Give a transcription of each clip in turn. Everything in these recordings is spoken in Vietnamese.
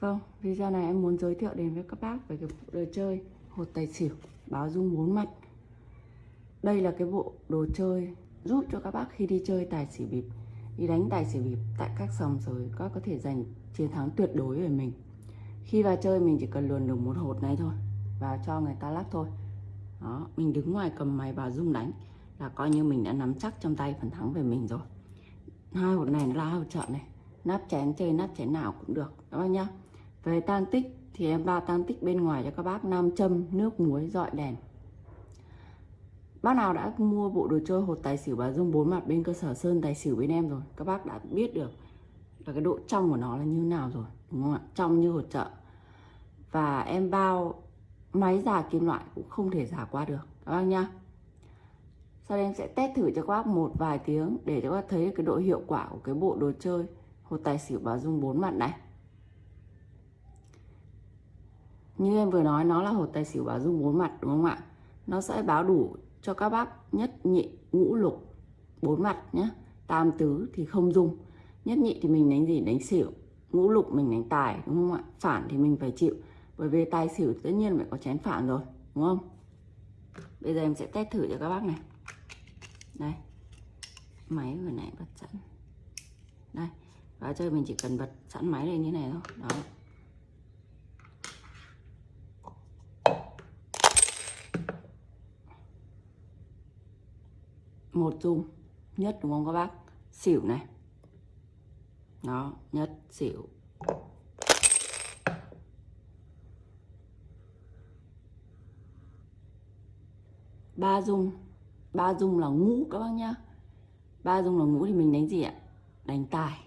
Vâng, video này em muốn giới thiệu đến với các bác về cái bộ đồ chơi hột tài xỉu báo dung bốn mặt. Đây là cái bộ đồ chơi giúp cho các bác khi đi chơi tài xỉu bịp, đi đánh tài xỉu bịp tại các sòng rồi các có thể giành chiến thắng tuyệt đối về mình. Khi vào chơi mình chỉ cần luồn được một hột này thôi và cho người ta lắc thôi. Đó, mình đứng ngoài cầm máy báo dung đánh là coi như mình đã nắm chắc trong tay phần thắng về mình rồi. Hai hột này là hột trợ này, nắp chén chơi nắp chén nào cũng được các bác nhá. Về tan tích thì em bao tan tích bên ngoài cho các bác nam châm, nước muối, dọi đèn. Bác nào đã mua bộ đồ chơi hột tài xỉu bà dung bốn mặt bên cơ sở Sơn tài xỉu bên em rồi Các bác đã biết được là cái độ trong của nó là như nào rồi Đúng không ạ? Trong như hột chợ Và em bao máy giả kim loại cũng không thể giả qua được Các bác nhá Sau đây em sẽ test thử cho các bác một vài tiếng Để cho các bác thấy cái độ hiệu quả của cái bộ đồ chơi hột tài xỉu bà dung bốn mặt này như em vừa nói, nó là hột tài xỉu báo dung bốn mặt, đúng không ạ? Nó sẽ báo đủ cho các bác nhất nhị, ngũ lục, bốn mặt nhé tam tứ thì không dung. Nhất nhị thì mình đánh gì? Đánh xỉu. Ngũ lục mình đánh tài, đúng không ạ? Phản thì mình phải chịu. Bởi vì tài xỉu tất nhiên phải có chén phản rồi, đúng không? Bây giờ em sẽ test thử cho các bác này. Đây. Máy vừa nãy bật sẵn. Đây. Và chơi mình chỉ cần bật sẵn máy lên như này thôi. Đó. Một dung nhất đúng không các bác? Xỉu này. Đó, nhất, xỉu. Ba dung. Ba dung là ngũ các bác nhá. Ba dung là ngũ thì mình đánh gì ạ? Đánh tài.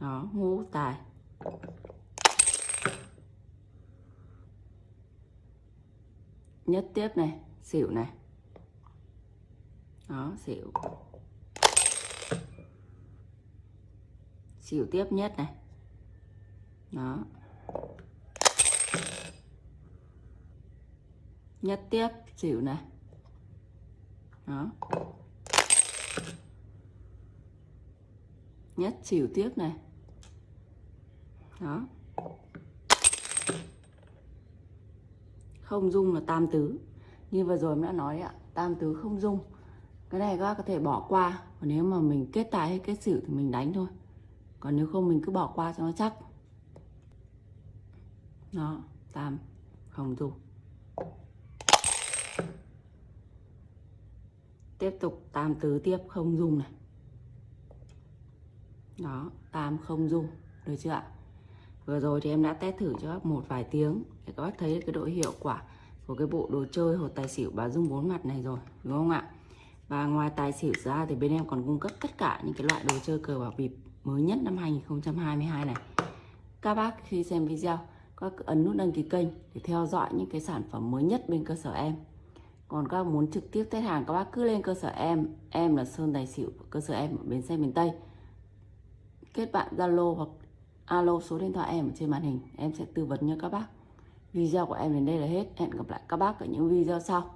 Đó, ngũ, tài. Nhất tiếp này, xỉu này đó, xỉu. Xỉu tiếp nhất này. Đó. Nhất tiếp xỉu này. Đó. Nhất xỉu tiếp này. Đó. Không dung là tam tứ. Như vừa rồi em đã nói ạ, tam tứ không dung cái này các bác có thể bỏ qua. Còn nếu mà mình kết tài hay kết xỉu thì mình đánh thôi. Còn nếu không mình cứ bỏ qua cho nó chắc. Đó tam không dung tiếp tục tam tứ tiếp, không dùng này. Đó tam không dùng được chưa ạ? Vừa rồi thì em đã test thử cho các một vài tiếng để các bác thấy cái độ hiệu quả của cái bộ đồ chơi hột tài xỉu bà dung bốn mặt này rồi, đúng không ạ? Và ngoài tài xỉu ra thì bên em còn cung cấp tất cả những cái loại đồ chơi cờ bạc bịp mới nhất năm 2022 này. Các bác khi xem video, các ấn nút đăng ký kênh để theo dõi những cái sản phẩm mới nhất bên cơ sở em. Còn các muốn trực tiếp test hàng các bác cứ lên cơ sở em, em là Sơn Tài Xỉu, cơ sở em ở bến xe miền Tây. Kết bạn Zalo hoặc alo số điện thoại em ở trên màn hình, em sẽ tư vấn cho các bác. Video của em đến đây là hết. Hẹn gặp lại các bác ở những video sau.